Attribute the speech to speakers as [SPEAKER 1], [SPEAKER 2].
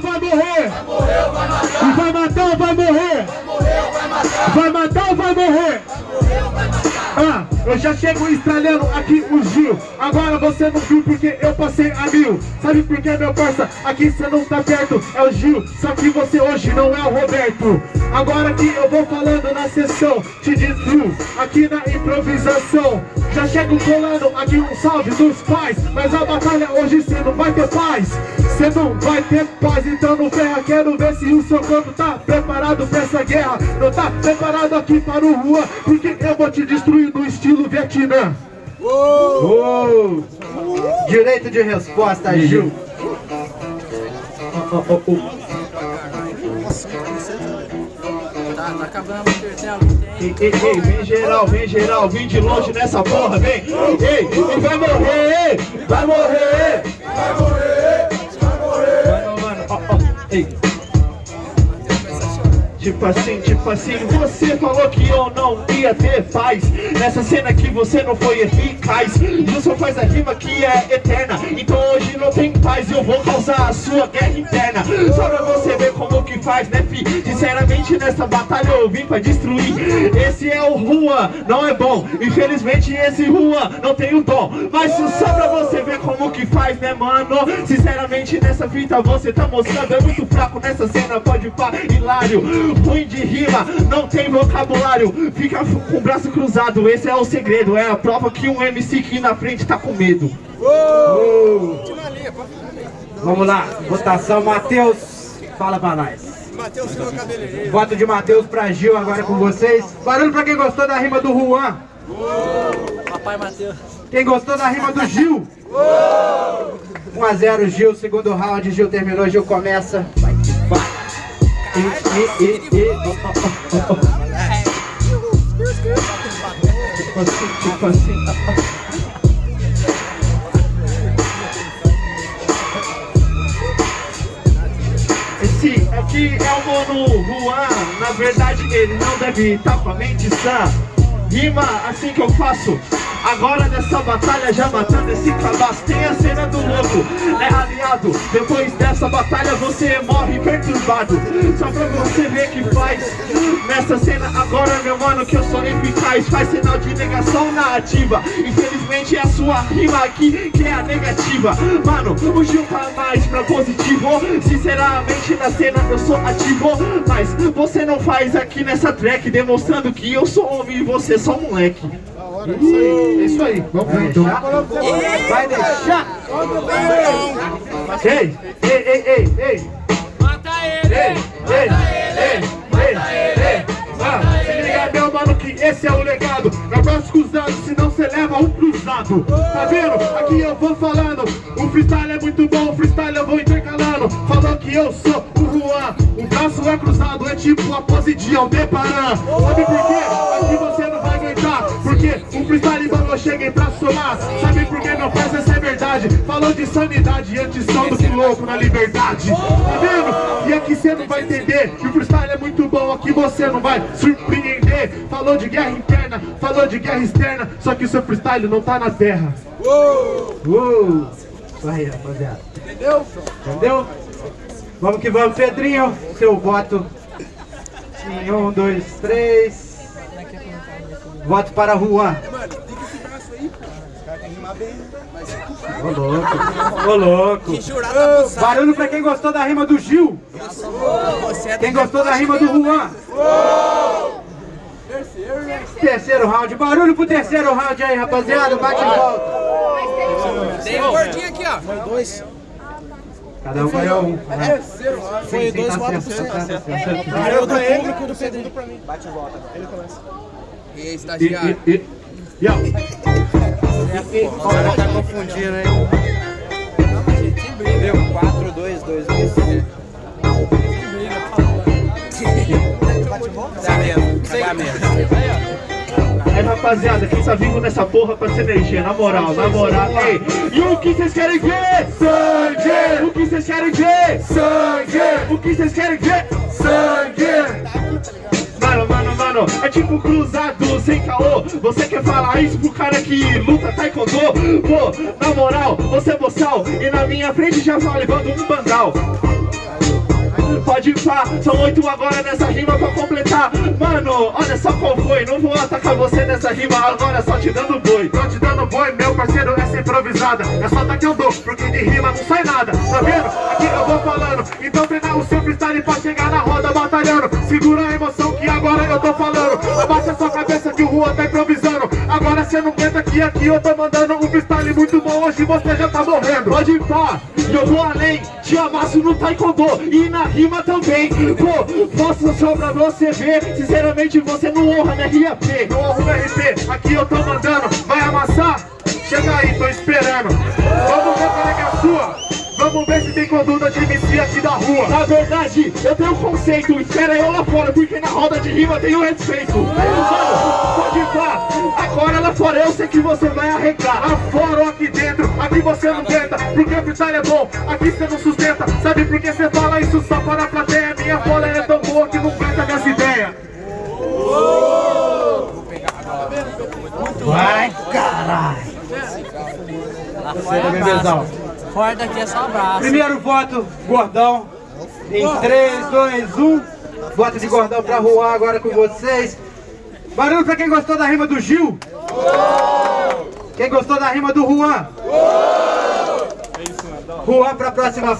[SPEAKER 1] ou vai morrer? Vai matar ou vai morrer? Vai matar ou vai morrer? Ah, eu já chego estralhando aqui o Gil Agora você não viu porque eu passei a mil Sabe por que meu parça? Aqui você não tá perto É o Gil, só que você hoje não é o Roberto Agora que eu vou falando na sessão Te destruo aqui na improvisação Já chego colando aqui um salve dos pais Mas a batalha hoje você não vai ter paz Você não vai ter paz, então não ferra Quero ver se o seu corpo tá preparado pra essa guerra Não tá preparado aqui para o rua Porque eu vou te destruir no estilo Vietnã
[SPEAKER 2] Uou! Direito de resposta, Gil.
[SPEAKER 1] oh, oh, oh. Ei, ei, ei, vem geral, vem geral, vem de longe nessa porra, vem. Ei, e vai morrer, ei, vai morrer Vai morrer, Tipo assim, tipo assim, você falou que eu não ia ter paz. Nessa cena que você não foi eficaz. Você faz a rima que é eterna. Então hoje não tem paz e eu vou causar a sua guerra interna. Só pra você ver como que faz, né fi? Sinceramente nessa batalha eu vim pra destruir. Esse é o Rua, não é bom. Infelizmente esse Rua não tem o dom Mas só pra você ver como que faz, né mano? Sinceramente nessa fita você tá mostrando. É muito fraco nessa cena, pode pá, hilário ruim de rima, não tem vocabulário. Fica com o braço cruzado, esse é o segredo. É a prova que um MC aqui na frente tá com medo.
[SPEAKER 2] Uou! Vamos lá, votação, Matheus, fala pra nós.
[SPEAKER 3] Silva Cabeleireiro.
[SPEAKER 2] Voto de Matheus pra Gil agora com vocês. Barulho pra quem gostou da rima do Juan.
[SPEAKER 4] Papai Matheus.
[SPEAKER 2] Quem gostou da rima do Gil? 1 a 0 Gil, segundo round, Gil terminou, Gil começa
[SPEAKER 1] Esse aqui é o Mono Juan. Na verdade ele não deve estar com a mente sã. Rima assim que eu faço Agora nessa batalha já matando esse cabaço Tem a cena do louco, né aliado? Depois dessa batalha você morre perturbado. Só pra você ver que faz Nessa cena. Agora meu mano que eu sou eficaz Faz sinal de negação na ativa. Infelizmente é a sua rima aqui que é a negativa. Mano, o Gil mais pra positivo. Sinceramente na cena eu sou ativo Mas você não faz aqui nessa track Demonstrando que eu sou homem e você só moleque
[SPEAKER 2] é isso aí, vamos vai deixar? Vai deixar? Ei, ei, ei, ei, ei.
[SPEAKER 4] Mata ele!
[SPEAKER 2] Ei, ei, ei, ei, ei. Ah, Se liga meu mano que esse é o legado. Gosto cruzado, senão cê leva um cruzado. Tá vendo? Aqui eu vou falando. O freestyle é muito bom, o freestyle eu vou intercalando. Falou que eu sou o Juan. O braço é cruzado, é tipo a pose de Aldebaran. Sabe por quê? Aqui você não Porque o freestyle eu cheguei pra somar Sabe por que meu parceiro essa é verdade Falou de sanidade antes só do que louco na liberdade Tá vendo? E aqui você não vai entender Que o freestyle é muito bom, aqui você não vai surpreender Falou de guerra interna, falou de guerra externa Só que o seu freestyle não tá na terra Uou! Uou! Aí rapaziada
[SPEAKER 3] Entendeu?
[SPEAKER 2] Entendeu? Vamos que vamos, Pedrinho, seu voto em um, dois, três Voto para Juan
[SPEAKER 3] Mano, tem que esse braço aí, pô. Os caras têm que rimar bem, mas...
[SPEAKER 2] Ô louco, ô louco
[SPEAKER 3] Que jurado abusado.
[SPEAKER 2] Barulho pra quem gostou da rima do Gil Quem gostou da rima do Juan
[SPEAKER 3] terceiro, né?
[SPEAKER 2] Terceiro round, barulho pro terceiro round aí, rapaziada, bate e volta
[SPEAKER 3] Tem um gordinho aqui, ó. Foi dois.
[SPEAKER 2] Cada um ganhou um
[SPEAKER 3] Terceiro.
[SPEAKER 2] Foi dois votos pra você
[SPEAKER 3] Eu do público do Pedrinho. Bate e volta. Ele começa. E aí,
[SPEAKER 2] E,
[SPEAKER 3] estagiário?
[SPEAKER 2] e, e, Yo.
[SPEAKER 5] O cara tá confundindo, hein? Deu 4, 2, 2, 2. Dá mesmo, dá mesmo.
[SPEAKER 1] Aí rapaziada, quem tá vivo nessa porra com essa energia, na moral, na moral, ei E o que vocês querem ver? Sangue! O que vocês querem ver? Sangue! O que vocês querem ver? Sangue! Mano, mano, mano, é tipo cruzado sem caô. Você quer falar isso pro cara que luta taekwondo? Pô, na moral, você é boçal E na minha frente já vai levando um bandal.
[SPEAKER 2] Pode pá, são oito agora nessa rima pra completar. Mano, olha só qual foi Não vou atacar você nessa rima agora só te dando boi. Tô te dando boi, meu parceiro, essa improvisada. É só tá que eu dou, porque de rima não sai nada Tá vendo? Aqui eu vou falando Então treinar o seu freestyle pra chegar Segura a emoção que agora eu tô falando. Abaixa sua cabeça que o Rua tá improvisando. Agora cê não aguenta que aqui eu tô mandando um freestyle muito bom. Hoje você já tá morrendo. Pode ir pá, eu vou além. Te amasso no taekwondo e na rima também. Pô, posso só pra você ver. Sinceramente você não honra minha RAP Não honra meu RP, aqui eu tô mandando. Vai amassar? Chega aí, tô esperando. Vamos Vamos ver se tem conduta de MC aqui da rua. Na verdade, eu tenho um conceito Espera eu lá fora, porque na roda de rima tem o respeito. Pode ir lá Agora lá fora eu sei que você vai arregar. Lá fora ou aqui dentro, aqui você não tenta Porque o freestyle é bom, aqui você não sustenta. Sabe por que você fala isso? Só para a plateia Minha bola é tão boa que não aguenta minhas ideias.
[SPEAKER 5] Vai, caralho.
[SPEAKER 4] Bebezão. Fora daqui é só abraço.
[SPEAKER 5] Primeiro voto, Gordão. Em 3, 2, 1. Voto de Gordão pra Juan agora com vocês. Barulho pra quem gostou da rima do Gil. Quem gostou da rima do Juan? Juan pra próxima.